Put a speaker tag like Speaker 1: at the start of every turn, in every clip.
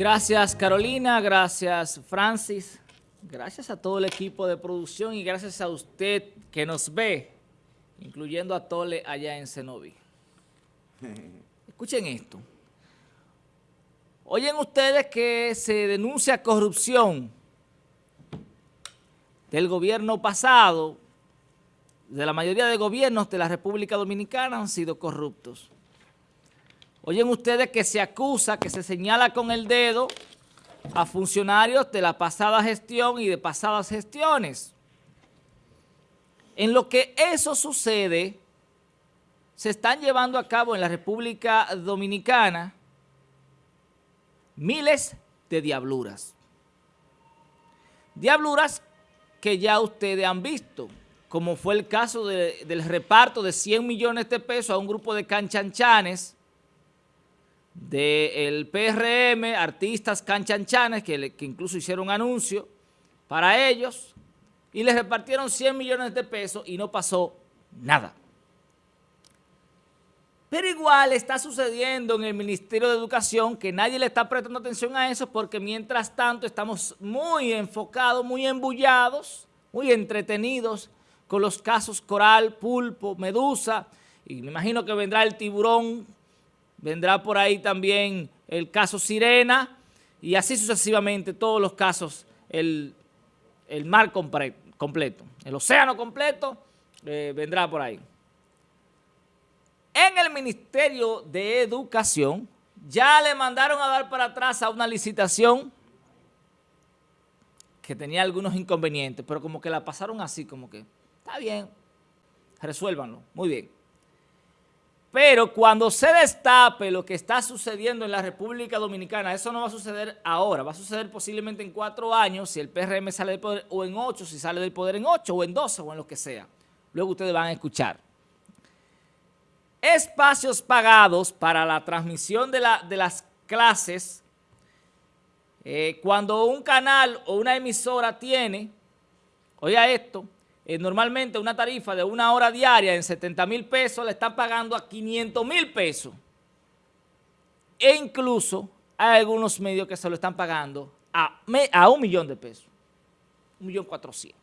Speaker 1: Gracias Carolina, gracias Francis, gracias a todo el equipo de producción y gracias a usted que nos ve, incluyendo a Tole allá en Cenoví. Escuchen esto. Oyen ustedes que se denuncia corrupción del gobierno pasado, de la mayoría de gobiernos de la República Dominicana han sido corruptos. Oyen ustedes que se acusa, que se señala con el dedo a funcionarios de la pasada gestión y de pasadas gestiones. En lo que eso sucede, se están llevando a cabo en la República Dominicana miles de diabluras. Diabluras que ya ustedes han visto, como fue el caso del reparto de 100 millones de pesos a un grupo de canchanchanes del PRM, artistas canchanchanes, que, incluso hicieron anuncio para ellos, y les repartieron 100 millones de pesos y no pasó nada. Pero igual está sucediendo en el Ministerio de Educación que nadie le está prestando atención a eso porque mientras tanto estamos muy enfocados, muy embullados, muy entretenidos con los casos Coral, Pulpo, Medusa, y me imagino que vendrá el tiburón, vendrá por ahí también el caso Sirena, y así sucesivamente todos los casos, el, mar completo, el océano completo eh, vendrá por ahí. En el Ministerio de Educación ya le mandaron a dar para atrás a una licitación que tenía algunos inconvenientes, pero como que la pasaron así, como que, está bien, resuélvanlo, muy bien. Pero cuando se destape lo que está sucediendo en la República Dominicana, eso no va a suceder ahora, va a suceder posiblemente en cuatro años si el PRM sale del poder, o en ocho si sale del poder en ocho, o en doce, o en lo que sea. Luego ustedes van a escuchar espacios pagados para la transmisión de, las clases, eh, cuando un canal o una emisora tiene, oiga esto, eh, normalmente una tarifa de una hora diaria en 70 mil pesos le están pagando a 500 mil pesos. E incluso hay algunos medios que se lo están pagando a, un millón de pesos, un millón cuatrocientos.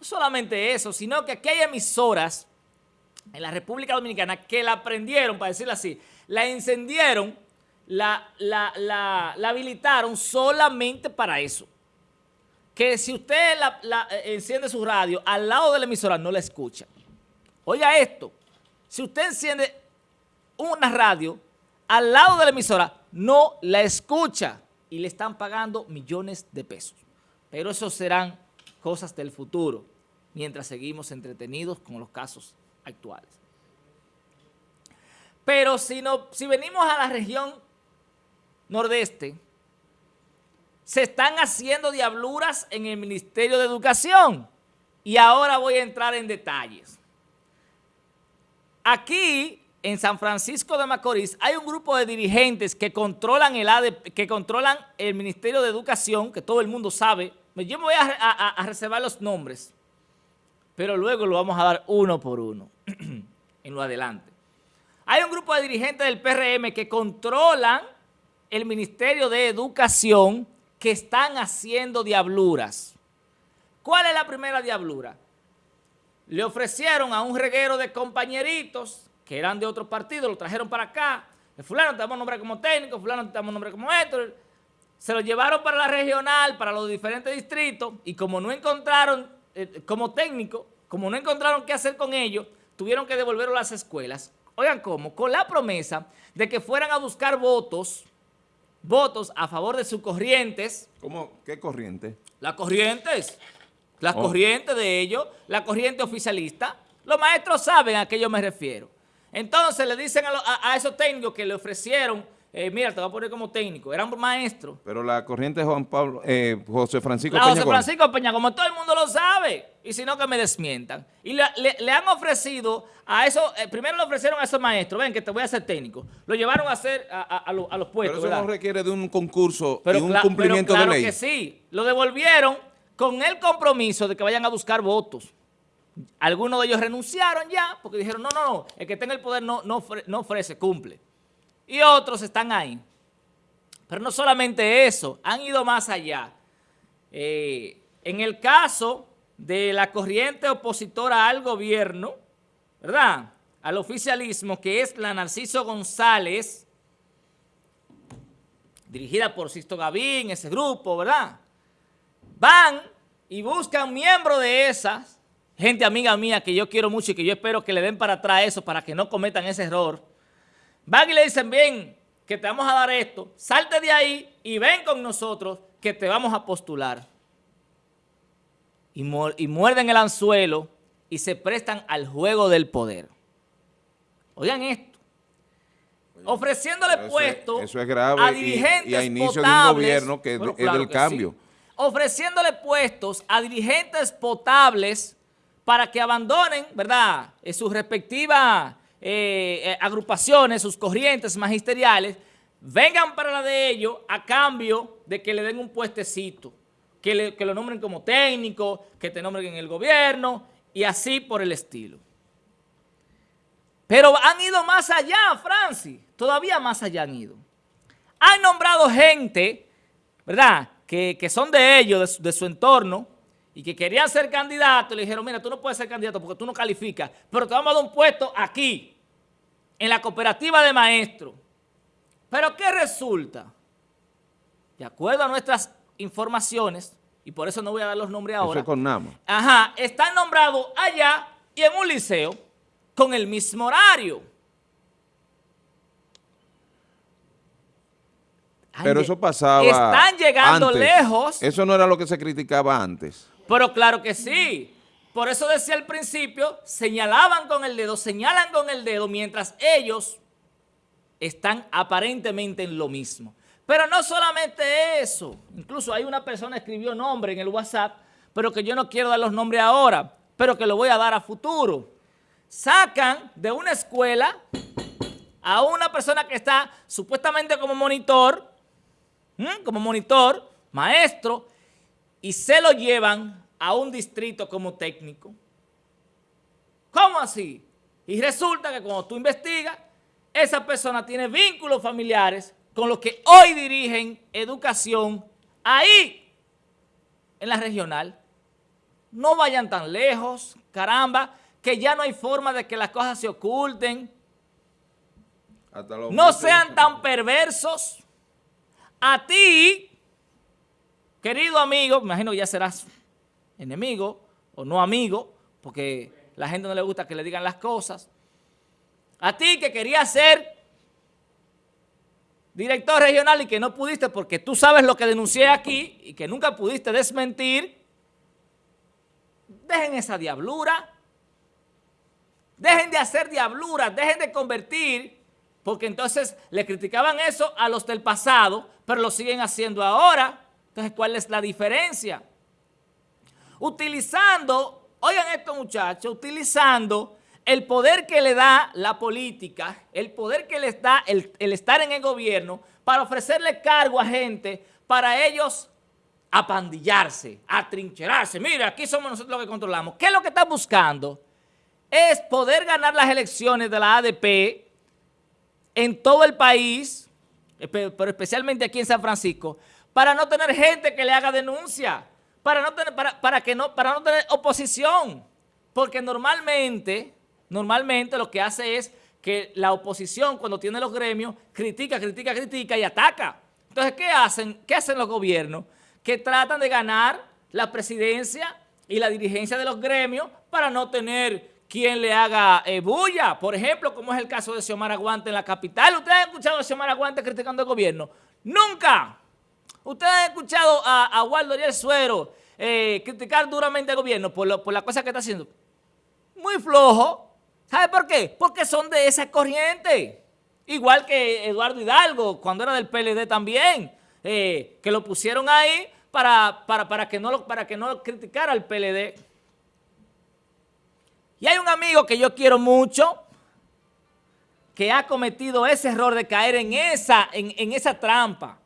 Speaker 1: No solamente eso, sino que aquí hay emisoras en la República Dominicana que la prendieron, para decirlo así, la encendieron, la, la, habilitaron solamente para eso. Que si usted eh, enciende su radio al lado de la emisora, no la escucha. Oiga esto, si usted enciende una radio al lado de la emisora, no la escucha y le están pagando millones de pesos. Pero eso serán cosas del futuro, mientras seguimos entretenidos con los casos actuales. Pero si, no, si venimos a la región nordeste, se están haciendo diabluras en el Ministerio de Educación. Y ahora voy a entrar en detalles. Aquí, en San Francisco de Macorís, hay un grupo de dirigentes que controlan el, que controlan el Ministerio de Educación, que todo el mundo sabe. Yo me voy a, a reservar los nombres, pero luego lo vamos a dar uno por uno. en lo adelante. Hay un grupo de dirigentes del PRM que controlan el Ministerio de Educación que están haciendo diabluras. ¿Cuál es la primera diablura? Le ofrecieron a un reguero de compañeritos que eran de otro partido, lo trajeron para acá. Fulano te damos nombre como técnico, fulano te damos nombre como esto. Se lo llevaron para la regional, para los diferentes distritos, y como no encontraron, eh, como técnico, como no encontraron qué hacer con ellos, tuvieron que devolverlo a las escuelas. Oigan cómo, con la promesa de que fueran a buscar votos, votos a favor de sus corrientes.
Speaker 2: ¿Cómo? ¿Qué corriente?
Speaker 1: Las corrientes, las oh. corrientes de ellos, la corriente oficialista. Los maestros saben a qué yo me refiero. Entonces le dicen a esos técnicos que le ofrecieron eh, mira, te voy a poner como técnico, era un maestro.
Speaker 2: Pero la corriente de Juan Pablo, eh, José Francisco
Speaker 1: la José Francisco Peña, como todo el mundo lo sabe, y si no que me desmientan. Y le, han ofrecido a eso, eh, primero le ofrecieron a esos maestros, ven que te voy a hacer técnico, lo llevaron a hacer a, los puestos,
Speaker 2: Pero eso no requiere de un concurso y un cumplimiento de ley.
Speaker 1: que sí, lo devolvieron con el compromiso de que vayan a buscar votos. Algunos de ellos renunciaron ya, porque dijeron, no, no, no, el que tenga el poder no, no, no ofrece, cumple y otros están ahí. Pero no solamente eso, han ido más allá. Eh, en el caso de la corriente opositora al gobierno, ¿verdad?, al oficialismo, que es la Narciso González, dirigida por Sisto Gavín, ese grupo, ¿verdad? Van y buscan miembros de esas, gente amiga mía que yo quiero mucho y que yo espero que le den para atrás eso para que no cometan ese error. Van y le dicen, bien, que te vamos a dar esto, salte de ahí y ven con nosotros que te vamos a postular. Y, y muerden el anzuelo y se prestan al juego del poder. Oigan esto. Ofreciéndole puestos a dirigentes y, a inicio de un gobierno
Speaker 2: que es del cambio.
Speaker 1: Ofreciéndole puestos a dirigentes potables para que abandonen, ¿verdad?, sus respectivas eh, eh, agrupaciones, sus corrientes magisteriales, vengan para la de ellos a cambio de que le den un puestecito, que, que lo nombren como técnico, que te nombren en el gobierno y así por el estilo. Pero han ido más allá, Francis, todavía más allá han ido. Han nombrado gente, ¿verdad?, que, son de ellos, de su, entorno, y que querían ser candidatos, le dijeron, mira, tú no puedes ser candidato porque tú no calificas, pero te vamos a dar un puesto aquí, en la cooperativa de maestros. Pero ¿qué resulta? De acuerdo a nuestras informaciones, y por eso no voy a dar los nombres ahora.
Speaker 2: Eso con Nama.
Speaker 1: Ajá, están nombrados allá y en un liceo con el mismo horario.
Speaker 2: Pero eso pasaba
Speaker 1: Están llegando lejos.
Speaker 2: Eso no era lo que se criticaba antes.
Speaker 1: Pero claro que sí. Por eso decía al principio, señalaban con el dedo, señalan con el dedo, mientras ellos están aparentemente en lo mismo. Pero no solamente eso. Incluso hay una persona que escribió nombre en el WhatsApp, pero que yo no quiero dar los nombres ahora, pero que lo voy a dar a futuro. Sacan de una escuela a una persona que está supuestamente como monitor, como monitor, maestro, y se lo llevan a un distrito como técnico. ¿Cómo así? Y resulta que cuando tú investigas, esa persona tiene vínculos familiares con los que hoy dirigen educación ahí, en la regional. No vayan tan lejos, caramba, que ya no hay forma de que las cosas se oculten. No sean tan perversos. A ti, querido amigo, me imagino que ya serás enemigo o no amigo, porque la gente no le gusta que le digan las cosas. A ti que querías ser director regional y que no pudiste porque tú sabes lo que denuncié aquí y que nunca pudiste desmentir, dejen esa diablura, dejen de hacer diablura, dejen de convertir, porque entonces le criticaban eso a los del pasado, pero lo siguen haciendo ahora. Entonces, ¿cuál es la diferencia? Utilizando, oigan esto muchachos, utilizando el poder que le da la política, el poder que les da el, estar en el gobierno para ofrecerle cargo a gente, para ellos apandillarse, atrincherarse. Mira, aquí somos nosotros los que controlamos. ¿Qué es lo que están buscando? Es poder ganar las elecciones de la ADP en todo el país, pero especialmente aquí en San Francisco, para no tener gente que le haga denuncia, para no tener, para, que no, para no tener oposición. Porque normalmente normalmente lo que hace es que la oposición cuando tiene los gremios critica, critica, critica y ataca. Entonces, ¿qué hacen? ¿Qué hacen los gobiernos? Que tratan de ganar la presidencia y la dirigencia de los gremios para no tener quien le haga eh, bulla. Por ejemplo, como es el caso de Xiomara Aguante en la capital. ¿Ustedes han escuchado a Xiomara Aguante criticando al gobierno? ¡Nunca! ¿Ustedes han escuchado a, Waldo Ariel Suero eh, criticar duramente al gobierno por, la cosa que está haciendo? Muy flojo. ¿Sabe por qué? Porque son de esa corriente. Igual que Eduardo Hidalgo, cuando era del PLD también, eh, que lo pusieron ahí para, que no lo, criticara al PLD. Y hay un amigo que yo quiero mucho, que ha cometido ese error de caer en esa trampa.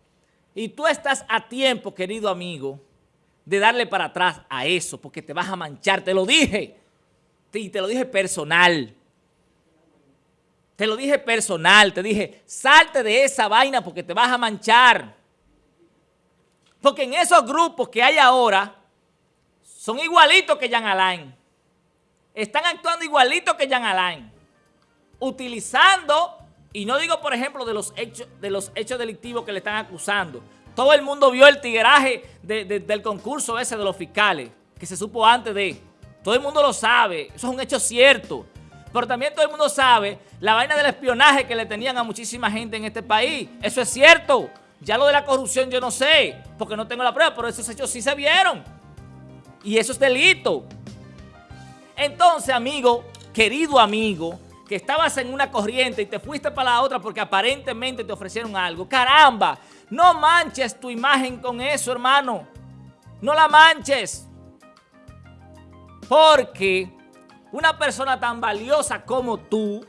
Speaker 1: Y tú estás a tiempo, querido amigo, de darle para atrás a eso, porque te vas a manchar, te lo dije y te lo dije personal. Te lo dije personal, te dije, salte de esa vaina porque te vas a manchar. Porque en esos grupos que hay ahora, son igualitos que Jan Alain. Están actuando igualitos que Jan Alain. Utilizando, y no digo por ejemplo de los hechos, de los hechos delictivos que le están acusando. Todo el mundo vio el tigueraje del concurso ese de los fiscales, que se supo antes de... Todo el mundo lo sabe, eso es un hecho cierto. Pero también todo el mundo sabe la vaina del espionaje que le tenían a muchísima gente en este país. Eso es cierto. Ya lo de la corrupción yo no sé, porque no tengo la prueba, pero esos hechos sí se vieron. Y eso es delito. Entonces, amigo, querido amigo, que estabas en una corriente y te fuiste para la otra porque aparentemente te ofrecieron algo. Caramba, no manches tu imagen con eso, hermano. No la manches. Porque una persona tan valiosa como tú,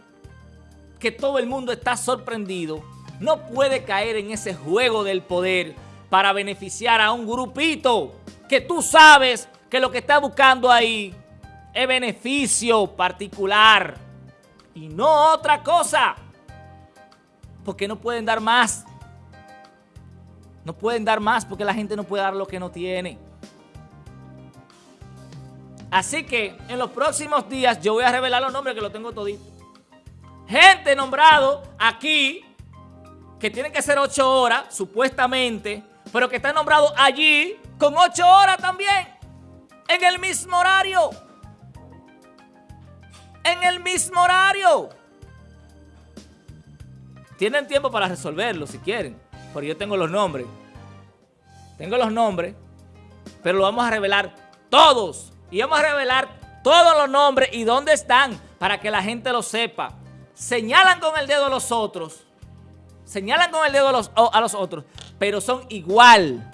Speaker 1: que todo el mundo está sorprendido, no puede caer en ese juego del poder para beneficiar a un grupito que tú sabes que lo que está buscando ahí es beneficio particular y no otra cosa. Porque no pueden dar más. No pueden dar más porque la gente no puede dar lo que no tiene. Así que en los próximos días yo voy a revelar los nombres que lo tengo todito. Gente nombrado aquí, que tiene que ser ocho horas, supuestamente, pero que está nombrado allí con ocho horas también, en el mismo horario. En el mismo horario. Tienen tiempo para resolverlo si quieren, porque yo tengo los nombres. Tengo los nombres, pero lo vamos a revelar todos y vamos a revelar todos los nombres y dónde están para que la gente lo sepa. Señalan con el dedo a los otros, señalan con el dedo a los, a los otros, pero son igual.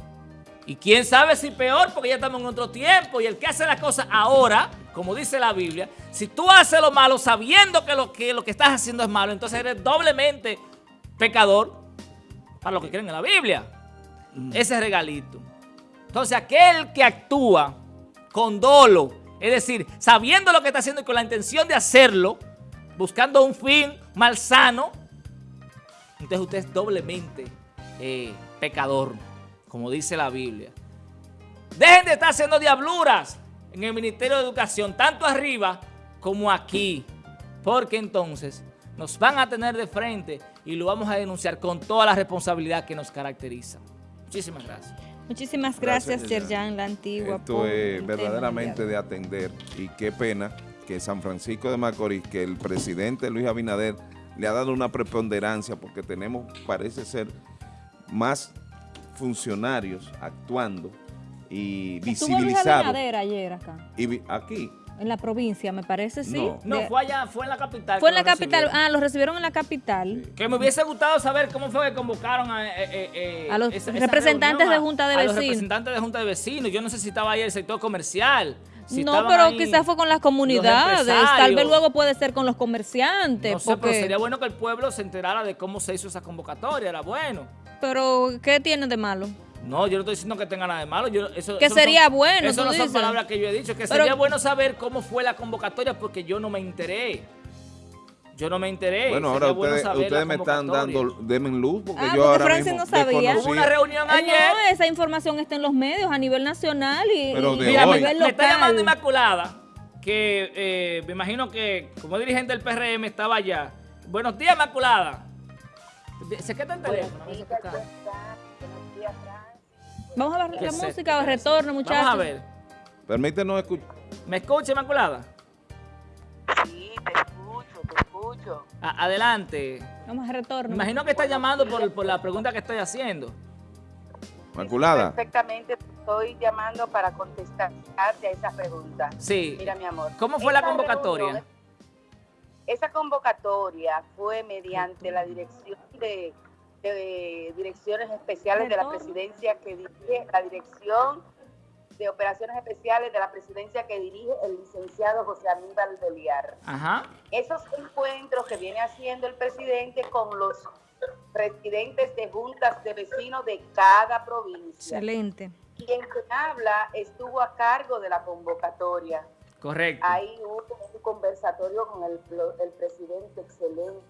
Speaker 1: Y quién sabe si peor, porque ya estamos en otro tiempo. Y el que hace las cosas ahora, como dice la Biblia, si tú haces lo malo sabiendo que lo que, lo que estás haciendo es malo, entonces eres doblemente pecador para lo que creen en la Biblia. Mm. Ese regalito. Entonces aquel que actúa con dolo, es decir, sabiendo lo que está haciendo y con la intención de hacerlo, buscando un fin malsano, entonces usted es doblemente eh, pecador, como dice la Biblia. Dejen de estar haciendo diabluras en el Ministerio de Educación, tanto arriba como aquí, porque entonces nos van a tener de frente y lo vamos a denunciar con toda la responsabilidad que nos caracteriza. Muchísimas gracias.
Speaker 3: Muchísimas gracias, Yerjan, la antigua.
Speaker 2: Esto es verdaderamente de atender y qué pena que San Francisco de Macorís, que el presidente Luis Abinader le ha dado una preponderancia porque tenemos, parece ser, más funcionarios actuando y. Luis
Speaker 3: Abinader ayer acá.
Speaker 2: Y aquí.
Speaker 3: En la provincia, me parece, sí.
Speaker 1: No, fue allá, fue en la capital.
Speaker 3: Fue en la capital, ah, lo recibieron en la capital.
Speaker 1: Que me hubiese gustado saber cómo fue que convocaron a, eh, eh,
Speaker 3: eh, a los representantes de Junta de Vecinos. A los
Speaker 1: representantes de Junta de Vecinos. Yo no sé si estaba ahí el sector comercial.
Speaker 3: no, pero quizás fue con las comunidades, tal vez luego puede ser con los comerciantes.
Speaker 1: No sé, pero sería bueno que el pueblo se enterara de cómo se hizo esa convocatoria, era bueno.
Speaker 3: Pero, ¿qué tiene de malo?
Speaker 1: No, yo no estoy diciendo que tenga nada de malo. eso,
Speaker 3: que sería bueno.
Speaker 1: Eso no son palabras que yo he dicho. Que sería bueno saber cómo fue la convocatoria porque yo no me enteré. Yo no me enteré.
Speaker 2: Bueno, ahora ustedes, me están dando, denme luz, porque ah, yo ahora mismo
Speaker 3: no sabía.
Speaker 1: Hubo una reunión ayer.
Speaker 3: No, esa información está en los medios a nivel nacional y,
Speaker 2: Pero
Speaker 3: de a
Speaker 1: nivel local. Me está llamando Inmaculada, que eh, me imagino que como dirigente del PRM estaba allá. Buenos días, Inmaculada. ¿Se queda el teléfono?
Speaker 3: Vamos a ver la música o retorno, muchachos.
Speaker 1: Vamos a ver.
Speaker 2: Permítenos escuchar.
Speaker 1: ¿Me escucha, Inmaculada?
Speaker 4: Sí, te escucho, te escucho.
Speaker 1: adelante.
Speaker 3: Vamos a retorno.
Speaker 1: Me imagino que está llamando por, por, la pregunta que estoy haciendo.
Speaker 2: Inmaculada.
Speaker 4: perfectamente, estoy llamando para contestarte a esa pregunta.
Speaker 1: Sí.
Speaker 4: Mira, mi amor.
Speaker 1: ¿Cómo fue la convocatoria?
Speaker 4: Esa convocatoria fue mediante la dirección de de direcciones especiales de la presidencia que dirige la dirección de operaciones especiales de la presidencia que dirige el licenciado José Aníbal Beliar. Esos encuentros que viene haciendo el presidente con los presidentes de juntas de vecinos de cada provincia.
Speaker 3: Excelente.
Speaker 4: Quien habla estuvo a cargo de la convocatoria.
Speaker 1: Correcto.
Speaker 4: Ahí hubo un conversatorio con el, el presidente excelente,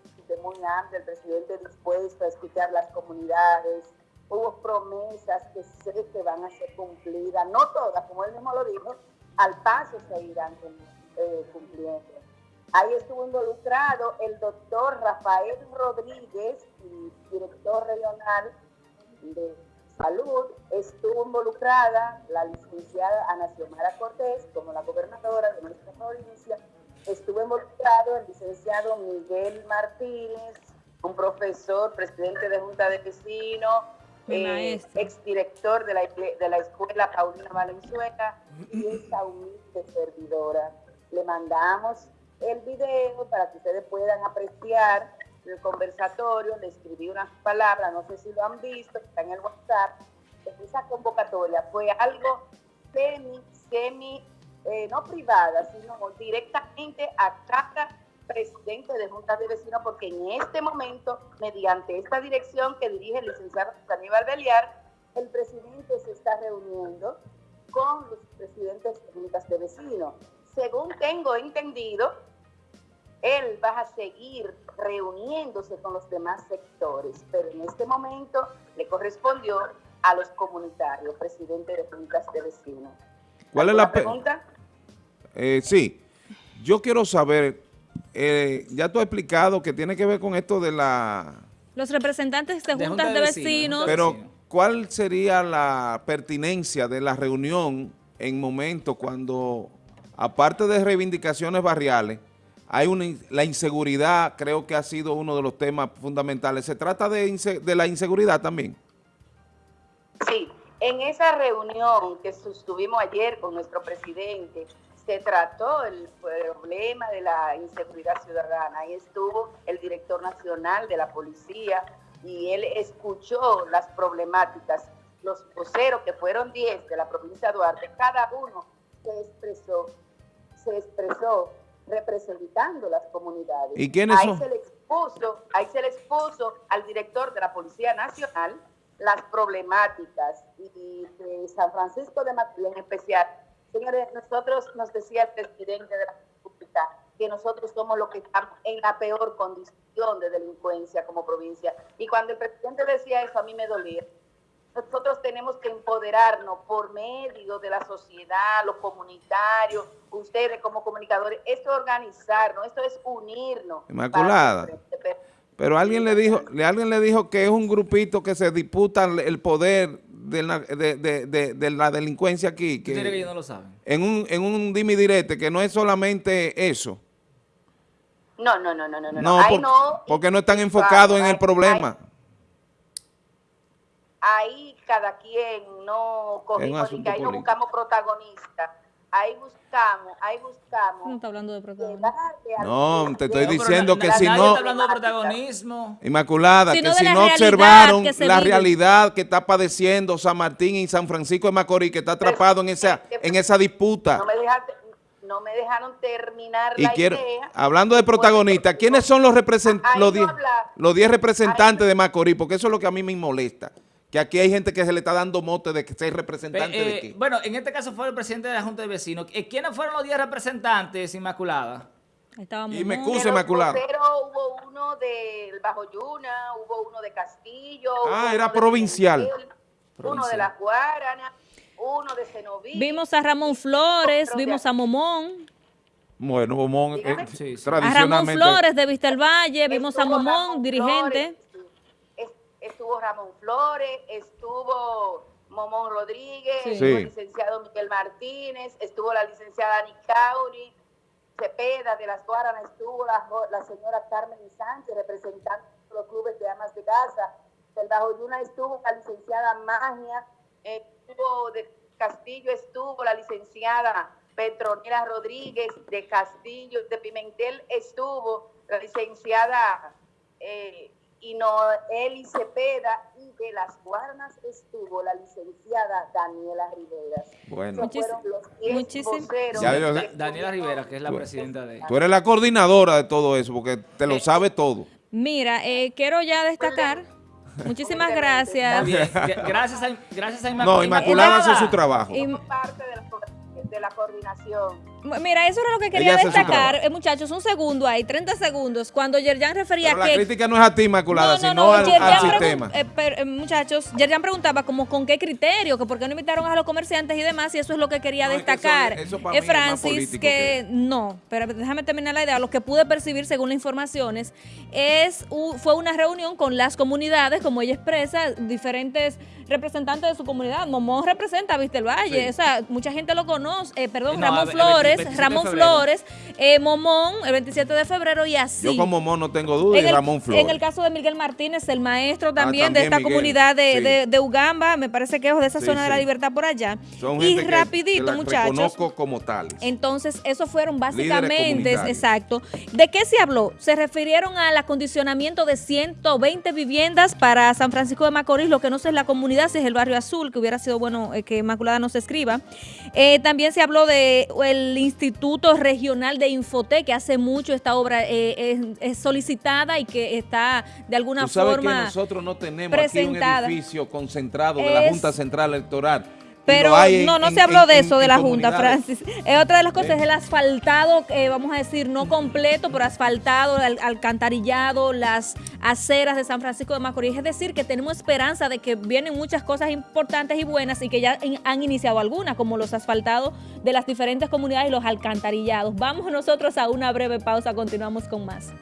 Speaker 4: muy amplio, el presidente dispuesto a escuchar las comunidades, hubo promesas que sé que van a ser cumplidas, no todas, como él mismo lo dijo, al paso se irán eh, cumpliendo. Ahí estuvo involucrado el doctor Rafael Rodríguez, director regional de salud, estuvo involucrada la licenciada Ana Xiomara Cortés, como la gobernadora de nuestra provincia, estuvo involucrado el licenciado Miguel Martínez, un profesor, presidente de Junta de Vecinos, eh, exdirector de la, de la escuela Paulina Valenzuela y esa humilde servidora. Le mandamos el video para que ustedes puedan apreciar el conversatorio, le escribí unas palabras, no sé si lo han visto, está en el WhatsApp. Esa convocatoria fue algo semi, semi, eh, no privada, sino directamente a cada presidente de juntas de vecinos, porque en este momento, mediante esta dirección que dirige el licenciado Aníbal Beliar, el presidente se está reuniendo con los presidentes de juntas de vecinos. Según tengo entendido, él va a seguir reuniéndose con los demás sectores, pero en este momento le correspondió a los comunitarios, presidente de juntas de vecinos.
Speaker 2: ¿Cuál es la pregunta? Eh, sí, yo quiero saber eh, ya tú has explicado que tiene que ver con esto de la...
Speaker 3: Los representantes de, juntas de, vecinos.
Speaker 2: Pero, ¿cuál sería la pertinencia de la reunión en momentos cuando, aparte de reivindicaciones barriales, hay una, la inseguridad creo que ha sido uno de los temas fundamentales. ¿Se trata de, de la inseguridad también?
Speaker 4: Sí, en esa reunión que sostuvimos ayer con nuestro presidente, se trató el problema de la inseguridad ciudadana. Ahí estuvo el director nacional de la policía y él escuchó las problemáticas. Los voceros, que fueron 10 de la provincia de Duarte, cada uno se expresó, se expresó representando las comunidades.
Speaker 2: ¿Y quiénes
Speaker 4: ahí Se le expuso, ahí se le expuso al director de la Policía Nacional las problemáticas y de San Francisco de Macorís en especial Señores, nosotros nos decía el presidente de la República que nosotros somos los que estamos en la peor condición de delincuencia como provincia. Y cuando el presidente decía eso, a mí me dolía. Nosotros tenemos que empoderarnos por medio de la sociedad, los comunitarios, ustedes como comunicadores. Esto es organizarnos, esto es unirnos.
Speaker 2: Inmaculada. Pero alguien le dijo, alguien le dijo que es un grupito que se disputa el poder de la, de, de, la delincuencia aquí. Que,
Speaker 1: que no lo saben?
Speaker 2: En un, en un dimi direte, que no es solamente eso.
Speaker 4: No, no, no, no, no. No,
Speaker 2: no porque no están enfocados en el problema.
Speaker 4: Ahí, cada quien no cogimos, que ahí no buscamos protagonistas ahí buscamos, ahí buscamos.
Speaker 3: No está hablando de
Speaker 2: protagonismo. No, te estoy diciendo que si no...
Speaker 1: Está hablando de protagonismo.
Speaker 2: Inmaculada, que si no observaron la realidad que está padeciendo San Martín y San Francisco de Macorís, que está atrapado en esa, en esa disputa.
Speaker 4: No me, dejaste, no me dejaron terminar y la
Speaker 2: quiero, Hablando de protagonistas, ¿quiénes son los, represent, los, los 10 representantes de Macorís? Porque eso es lo que a mí me molesta que aquí hay gente que se le está dando mote de que sea representante de
Speaker 1: eh,
Speaker 2: qué.
Speaker 1: Bueno, en este caso fue el presidente de la Junta de Vecinos. Eh, ¿Quiénes fueron los 10 representantes, Inmaculada?
Speaker 2: y me excuse, Inmaculada.
Speaker 4: Pero hubo uno del Bajo Yuna, hubo uno de Castillo.
Speaker 2: Ah, era provincial.
Speaker 4: uno de la Guarana, uno de Cenoví.
Speaker 3: Vimos a Ramón Flores, vimos a Momón.
Speaker 2: Bueno, Momón, eh,
Speaker 3: tradicionalmente... A Ramón Flores de Vista Valle, vimos a Momón, dirigente
Speaker 4: estuvo Ramón Flores, estuvo Momón Rodríguez, estuvo el licenciado Miguel Martínez, estuvo la licenciada Nicauri, Cepeda de las Guaranas, estuvo la, señora Carmen Sánchez, representante de los clubes de amas de casa. Del Bajo Yuna estuvo la licenciada Magia, estuvo de Castillo, estuvo la licenciada Petronila Rodríguez, de Castillo, de Pimentel estuvo la licenciada eh, y Noeli Cepeda y de las Guarnas estuvo la licenciada Daniela Rivera.
Speaker 2: Bueno,
Speaker 3: muchísimas
Speaker 1: Daniela Rivera, que es la presidenta de...
Speaker 2: Tú eres la coordinadora de todo eso, porque te lo sabe todo.
Speaker 3: Mira, eh, quiero ya destacar... Muchísimas gracias.
Speaker 1: gracias a, gracias a
Speaker 2: Inmaculada. No, Inmaculada hace su trabajo.
Speaker 4: de la coordinación.
Speaker 3: Mira, eso era lo que quería destacar, eh, muchachos, un segundo ahí, 30 segundos, cuando Yerjan refería
Speaker 2: Pero
Speaker 3: que...
Speaker 2: la crítica no es a ti, Inmaculada, sino al, sistema.
Speaker 3: Eh, eh, muchachos, Yerjan preguntaba como con qué criterio, que por qué no invitaron a los comerciantes y demás, y eso es lo que quería destacar.
Speaker 2: eso,
Speaker 3: Francis, que, no, pero déjame terminar la idea, lo que pude percibir según las informaciones, es fue una reunión con las comunidades, como ella expresa, diferentes representantes de su comunidad. Momón representa a Vista el Valle, o sea, mucha gente lo conoce, eh, perdón, Ramón Flores, Ramón Flores, eh, Momón, el 27 de febrero y así.
Speaker 2: Yo con Momón no tengo duda y Ramón Flores.
Speaker 3: En el caso de Miguel Martínez, el maestro también, de esta comunidad de, de, Ugamba, me parece que es de esa zona de la libertad por allá. y rapidito, muchachos.
Speaker 2: Conozco como tales.
Speaker 3: Entonces, esos fueron básicamente, exacto. ¿De qué se habló? Se refirieron al acondicionamiento de 120 viviendas para San Francisco de Macorís, lo que no sé es la comunidad, es el barrio azul, que hubiera sido bueno eh, que Inmaculada nos escriba. Eh, también se habló de el Instituto Regional de Infotec, que hace mucho esta obra eh, es, solicitada y que está de alguna ¿Tú sabes forma
Speaker 2: que nosotros no tenemos aquí un edificio concentrado de la Junta Central Electoral
Speaker 3: pero no, no se habló de eso de la Junta, Francis. Es otra de las cosas, es el asfaltado, eh, vamos a decir, no completo, pero asfaltado, el alcantarillado, las aceras de San Francisco de Macorís. Es decir, que tenemos esperanza de que vienen muchas cosas importantes y buenas y que ya han iniciado algunas, como los asfaltados de las diferentes comunidades y los alcantarillados. Vamos nosotros a una breve pausa, continuamos con más.